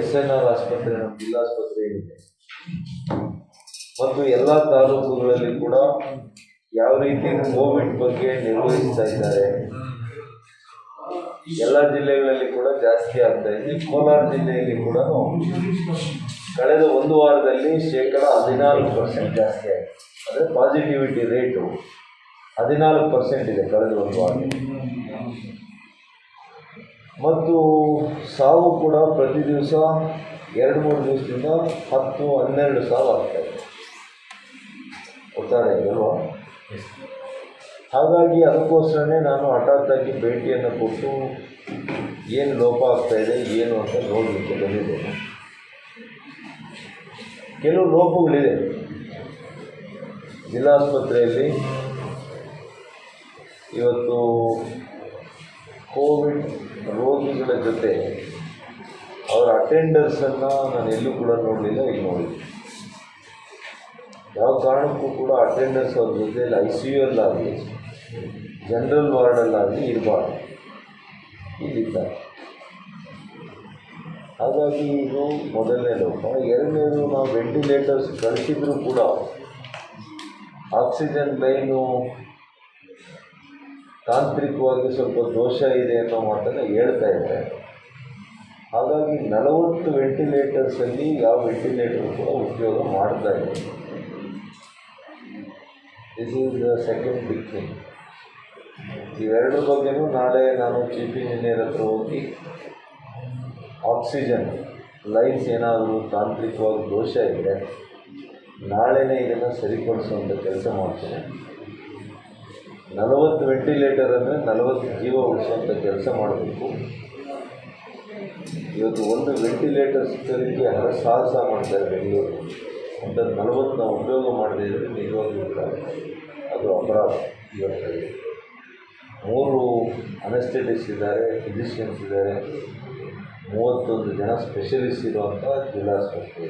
S N R ಆಸ್ಪತ್ರೆ ನಮ್ಮ ಜಿಲ್ಲಾಸ್ಪತ್ರೆ ಇದೆ. ಮತ್ತು ಎಲ್ಲ ತಾಲೂಕುಗಳಲ್ಲಿ ಕೂಡ ಯಾವ ರೀತಿ ಕೋವಿಡ್ ಬಗ್ಗೆ ನಿರ್ವಹಿಸ್ತಾ ಇದ್ದಾರೆ. ಎಲ್ಲ ಜಿಲ್ಲೆಗಳಲ್ಲಿ ಕೂಡ ಜಾಸ್ತಿ ಆಗ್ತಾ ಇದೆ. ಕೋಲಾರ ಜಿಲ್ಲೆಯಲ್ಲಿ ಕೂಡ ಕಳೆದ ಒಂದು ವಾರದಲ್ಲಿ ಶೇಕಡ ಹದಿನಾಲ್ಕು ಪರ್ಸೆಂಟ್ ಜಾಸ್ತಿ ಆಗಿದೆ. ಅಂದರೆ ಪಾಸಿಟಿವಿಟಿ ರೇಟು ಹದಿನಾಲ್ಕು ಪರ್ಸೆಂಟ್ ಇದೆ ಕಳೆದ ಒಂದು ವಾರದಲ್ಲಿ. ಮತ್ತು ಸಾವು ಕೂಡ ಪ್ರತಿ ದಿವಸ ಎರಡು ಮೂರು ದಿವಸದಿಂದ ಹತ್ತು ಹನ್ನೆರಡು ಸಾವು ಆಗ್ತಾ ಇದೆ. ಒಟ್ಟಾರೆ ಅಲ್ವಾ? ಹಾಗಾಗಿ ಅದಕ್ಕೋಸ್ಕರನೇ ನಾನು ಹಠಾತ್ತಾಗಿ ಭೇಟಿಯನ್ನು ಕೊಟ್ಟು ಏನು ಲೋಪ ಆಗ್ತಾ ಇದೆ ಏನು ಅಂತ ನೋಡಲಿಕ್ಕೆ ಬಂದಿದ್ದೇನೆ. ಕೆಲವು ಲೋಪಗಳಿದೆ. ಜಿಲ್ಲಾಸ್ಪತ್ರೆಯಲ್ಲಿ ಇವತ್ತು ಕೋವಿಡ್ ರೋಗಿಗಳ ಜೊತೆ ಅವರ ಅಟೆಂಡರ್ಸನ್ನು ನಾನು ಎಲ್ಲೂ ಕೂಡ ನೋಡಲಿಲ್ಲ, ಇಲ್ಲಿ ನೋಡಿದ್ದೀನಿ ಯಾವ ಕಾರಣಕ್ಕೂ ಕೂಡ ಅಟೆಂಡರ್ಸ್ ಅವ್ರ ಜೊತೆಯಲ್ಲಿ ಐ ಸಿ ಯು ಅಲ್ಲಾಗಲಿ ಜನರಲ್ ವಾರ್ಡಲ್ಲಾಗಲಿ ಇರಬಾರ್ದು. ಇಲ್ಲಿದ್ದಾರೆ. ಹಾಗಾಗಿ ಇದು ಮೊದಲನೇ ಲೋಪ ಎರಡನೇದು ನಾವು ವೆಂಟಿಲೇಟರ್ಸ್ ಕಳಿಸಿದ್ರು ಕೂಡ ಆಕ್ಸಿಜನ್ ಲೈನು ತಾಂತ್ರಿಕವಾಗಿ ಸ್ವಲ್ಪ ದೋಷ ಇದೆ ಅನ್ನೋ ಮಾತನ್ನು ಹೇಳ್ತಾ ಇದ್ದಾರೆ. ಹಾಗಾಗಿ ನಲವತ್ತು ವೆಂಟಿಲೇಟರ್ಸಲ್ಲಿ ಯಾವ ವೆಂಟಿಲೇಟರ್ ಕೂಡ ಉಪಯೋಗ ಮಾಡ್ತಾ ಇದೆ this is the second big thing ಇವೆರಡರ ಬಗ್ಗೆನೂ ನಾಳೆ ನಾನು ಚೀಫ್ ಇಂಜಿನಿಯರ್ ಹತ್ರ ಹೋಗಿ ಆಕ್ಸಿಜನ್ ಲೈನ್ಸ್ ಏನಾದರೂ ತಾಂತ್ರಿಕವಾಗಿ ದೋಷ ಇದ್ದರೆ ನಾಳೆನೇ ಇದನ್ನು ಸರಿಪಡಿಸುವಂಥ ಕೆಲಸ ಮಾಡ್ತೇನೆ. ನಲವತ್ತು ವೆಂಟಿಲೇಟರ್ ಅಂದರೆ ನಲವತ್ತು ಜೀವ ಉಳಿಸುವಂಥ ಕೆಲಸ ಮಾಡಬೇಕು. ಇವತ್ತು ಒಂದು ವೆಂಟಿಲೇಟರ್ ಸಿಕ್ಕೋದಕ್ಕೆ ಹರಸಾಹಸ ಮಾಡ್ತಾರೆ ಬೆಂಗಳೂರು. ಅಂತ ನಲವತ್ತು ನಾವು ಉಪಯೋಗ ಮಾಡದೇ ಇದ್ದರೆ ನಿಜವಾಗ್ಲೂ ಅದು ಅಪರಾಧ ಇವತ್ತಲ್ಲಿ ಮೂರು ಅನೆಸ್ಥೆಟಿಸ್ಟ್ ಇದ್ದಾರೆ ಫಿಸಿಷಿಯನ್ಸ್ ಇದ್ದಾರೆ. ಮೂವತ್ತೊಂದು ಜನ ಸ್ಪೆಷಲಿಸ್ಟ್ ಇರುವಂಥ ಜಿಲ್ಲಾಸ್ಪತ್ರೆ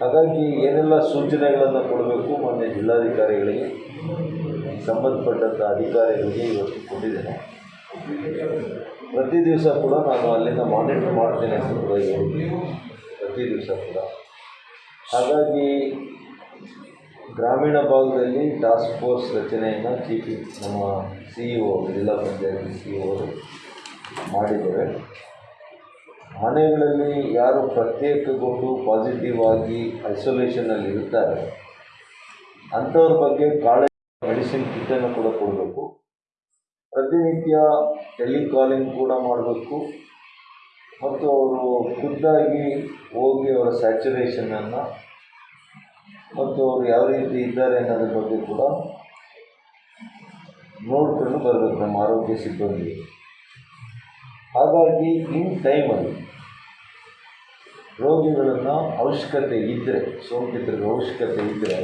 ಹಾಗಾಗಿ ಏನೆಲ್ಲ ಸೂಚನೆಗಳನ್ನು ಕೊಡಬೇಕು ಮೊನ್ನೆ ಜಿಲ್ಲಾಧಿಕಾರಿಗಳಿಗೆ? ಸಂಬಂಧಪಟ್ಟಂಥ ಅಧಿಕಾರಿಗಳಿಗೆ ಇವತ್ತು ಕೊಟ್ಟಿದ್ದೇನೆ. ಪ್ರತಿ ದಿವಸ ಕೂಡ ನಾನು ಅಲ್ಲಿಂದ ಮಾನಿಟರ್ ಮಾಡ್ತೇನೆ ಪ್ರತಿ ದಿವಸ ಕೂಡ. ಹಾಗಾಗಿ ಗ್ರಾಮೀಣ ಭಾಗದಲ್ಲಿ ಟಾಸ್ಕ್ ಫೋರ್ಸ್ ರಚನೆಯನ್ನು ಚೀಫ್ ನಮ್ಮ ಸಿ ಇ ಒ ಜಿಲ್ಲಾ ಪಂಚಾಯತ್ ಸಿ ಇ ಒರು ಮಾಡಿದ್ದಾರೆ. ಮನೆಗಳಲ್ಲಿ ಯಾರು ಪ್ರತ್ಯೇಕಗೊಂಡು ಪಾಸಿಟಿವ್ ಆಗಿ ಐಸೋಲೇಷನಲ್ಲಿ ಇರ್ತಾರೆ, ಅಂಥವ್ರ ಬಗ್ಗೆ ಕಾಳಜಿ ಮೆಡಿಸಿನ್ ಕಿಟ್ಟನ್ನು ಕೂಡ ಕೊಡಬೇಕು. ಪ್ರತಿನಿತ್ಯ ಟೆಲಿಕಾಲಿಂಗ್ ಕೂಡ ಮಾಡಬೇಕು. ಮತ್ತು ಅವರು ಖುದ್ದಾಗಿ ಹೋಗಿ ಅವರ ಸ್ಯಾಚುರೇಷನನ್ನು ಮತ್ತು ಅವರು ಯಾವ ರೀತಿ ಇದ್ದಾರೆ ಅನ್ನೋದ್ರ ಬಗ್ಗೆ ಕೂಡ ನೋಡಿಕೊಂಡು ಬರಬೇಕು ನಮ್ಮ ಆರೋಗ್ಯ ಸಿಬ್ಬಂದಿ. ಹಾಗಾಗಿ ಇನ್ ಟೈಮಲ್ಲಿ ರೋಗಿಗಳನ್ನು ಅವಶ್ಯಕತೆ ಇದ್ದರೆ ಸೋಂಕಿತರಿಗೆ ಅವಶ್ಯಕತೆ ಇದ್ದರೆ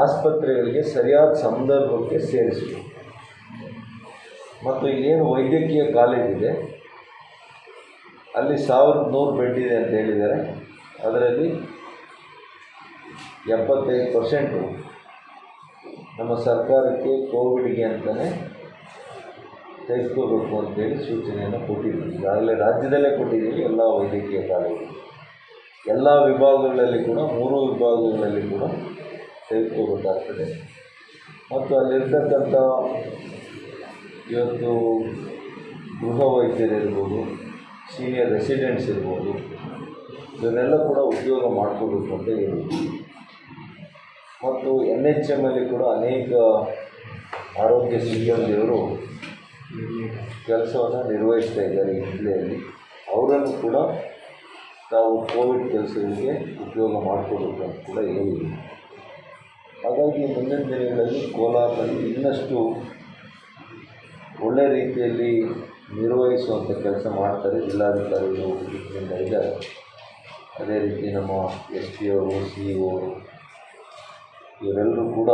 ಆಸ್ಪತ್ರೆಗಳಿಗೆ ಸರಿಯಾದ ಸಂದರ್ಭಕ್ಕೆ ಸೇರಿಸಬೇಕು. ಮತ್ತು ಏನು ವೈದ್ಯಕೀಯ ಕಾಲೇಜ್ ಇದೆ. ಅಲ್ಲಿ ಸಾವಿರದ ನೂರು ಬೆಡ್ ಇದೆ ಅಂತ ಹೇಳಿದ್ದಾರೆ. ಅದರಲ್ಲಿ ಎಪ್ಪತ್ತೈದು ಪರ್ಸೆಂಟು ನಮ್ಮ ಸರ್ಕಾರಕ್ಕೆ ಕೋವಿಡ್ಗೆ ಅಂತಲೇ ತೆಗೆದುಕೋಬೇಕು ಅಂತೇಳಿ ಸೂಚನೆಯನ್ನು ಕೊಟ್ಟಿದ್ದೀವಿ. ಈಗಾಗಲೇ ರಾಜ್ಯದಲ್ಲೇ ಕೊಟ್ಟಿದ್ದೀವಿ ಎಲ್ಲ ವೈದ್ಯಕೀಯ ಕಾಲೇಜು ಎಲ್ಲ ವಿಭಾಗಗಳಲ್ಲಿ ಕೂಡ, ಮೂರು ವಿಭಾಗಗಳಲ್ಲಿ ಕೂಡ ತೆಗೆದುಕೋಬೇಕಾಗ್ತದೆ ಮತ್ತು ಅಲ್ಲಿರ್ತಕ್ಕಂಥ ಇವತ್ತು ಗೃಹ ವೈದ್ಯರಿರ್ಬೋದು ಸೀನಿಯರ್ ರೆಸಿಡೆಂಟ್ಸ್ ಇರ್ಬೋದು, ಇವನ್ನೆಲ್ಲ ಕೂಡ ಉದ್ಯೋಗ ಮಾಡಿಕೊಡ್ಬೇಕು ಅಂತ ಹೇಳಿದ್ವಿ ಮತ್ತು ಎನ್ ಎಚ್ ಎಂ ಅಲ್ಲಿ ಕೂಡ ಅನೇಕ ಆರೋಗ್ಯ ಸಿಬ್ಬಂದಿಯವರು ಕೆಲಸವನ್ನು ನಿರ್ವಹಿಸ್ತಾ ಇದ್ದಾರೆ ಈ ಜಿಲ್ಲೆಯಲ್ಲಿ. ಅವರನ್ನು ಕೂಡ ತಾವು ಕೋವಿಡ್ ಕೆಲಸಗಳಿಗೆ ಉಪಯೋಗ ಮಾಡಿಕೊಡ್ಬೇಕು ಅಂತ ಕೂಡ ಹೇಳಿದ್ವಿ ಹಾಗಾಗಿ ಮುಂದಿನ ದಿನಗಳಲ್ಲಿ ಕೋಲಾರದಲ್ಲಿ ಇನ್ನಷ್ಟು ಒಳ್ಳೆಯ ರೀತಿಯಲ್ಲಿ ನಿರ್ವಹಿಸುವಂಥ ಕೆಲಸ ಮಾಡ್ತಾರೆ ಜಿಲ್ಲಾಧಿಕಾರಿಗಳು ಇದ್ದಾರೆ ಅದೇ ರೀತಿ ನಮ್ಮ ಎಸ್ ಪಿ ಅವರು ಸಿ ಇ ಓರು ಇವರೆಲ್ಲರೂ ಕೂಡ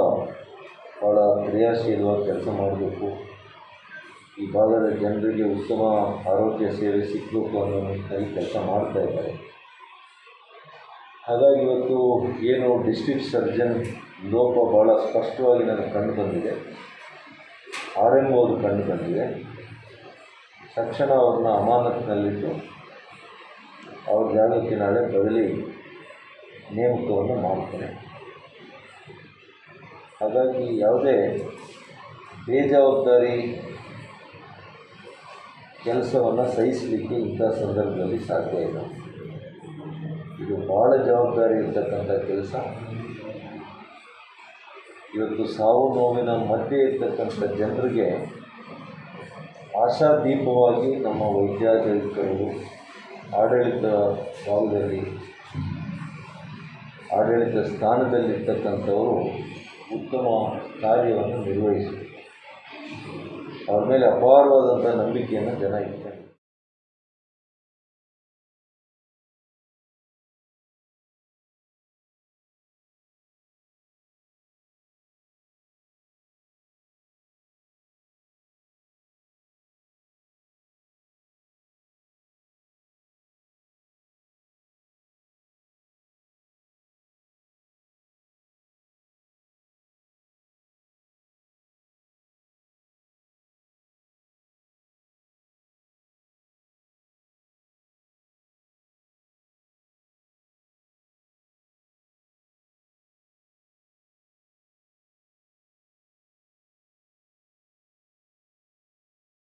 ಭಾಳ ಕ್ರಿಯಾಶೀಲವಾಗಿ ಕೆಲಸ ಮಾಡಬೇಕು. ಈ ಭಾಗದ ಜನರಿಗೆ ಉತ್ತಮ ಆರೋಗ್ಯ ಸೇವೆ ಸಿಗಬೇಕು ಅನ್ನೋ ನಿಟ್ಟಿನಲ್ಲಿ ಕೆಲಸ ಮಾಡ್ತಾ ಇದ್ದಾರೆ. ಹಾಗಾಗಿ ಇವತ್ತು ಏನು ಡಿಸ್ಟ್ರಿಕ್ಟ್ ಸರ್ಜನ್ ಲೋಪ ಭಾಳ ಸ್ಪಷ್ಟವಾಗಿ ನನಗೆ ಕಂಡು ಬಂದಿದೆ. ಆರ್ ಎಂ ಓದು ಕಂಡು ಬಂದಿದೆ. ತಕ್ಷಣ ಅವ್ರನ್ನ ಅಮಾನತಿನಲ್ಲಿಟ್ಟು ಅವ್ರ ಜಾಗಕ್ಕೆ ನಾಳೆ ಬದಲಿ ನೇಮಕವನ್ನು ಮಾಡ್ತಾರೆ. ಹಾಗಾಗಿ ಯಾವುದೇ ಬೇಜವಾಬ್ದಾರಿ ಕೆಲಸವನ್ನು ಸಹಿಸಲಿಕ್ಕೆ ಇಂಥ ಸಂದರ್ಭದಲ್ಲಿ ಸಾಧ್ಯ ಇಲ್ಲ. ಇದು ಭಾಳ ಜವಾಬ್ದಾರಿ ಇರ್ತಕ್ಕಂಥ ಕೆಲಸ. ಇವತ್ತು ಸಾವು ನೋವಿನ ಮಧ್ಯೆ ಇರ್ತಕ್ಕಂಥ ಜನರಿಗೆ ಆಶಾದೀಪವಾಗಿ ನಮ್ಮ ವೈದ್ಯಾಧಿಕಾರಿಗಳು ಆಡಳಿತ ಭಾಗದಲ್ಲಿ ಆಡಳಿತ ಸ್ಥಾನದಲ್ಲಿರ್ತಕ್ಕಂಥವರು ಉತ್ತಮ ಕಾರ್ಯವನ್ನು ನಿರ್ವಹಿಸಿದರು. ಅವ್ರ ಮೇಲೆ ಅಪಾರವಾದಂಥ ನಂಬಿಕೆಯನ್ನು ಜನ ಇಟ್ತಾರೆ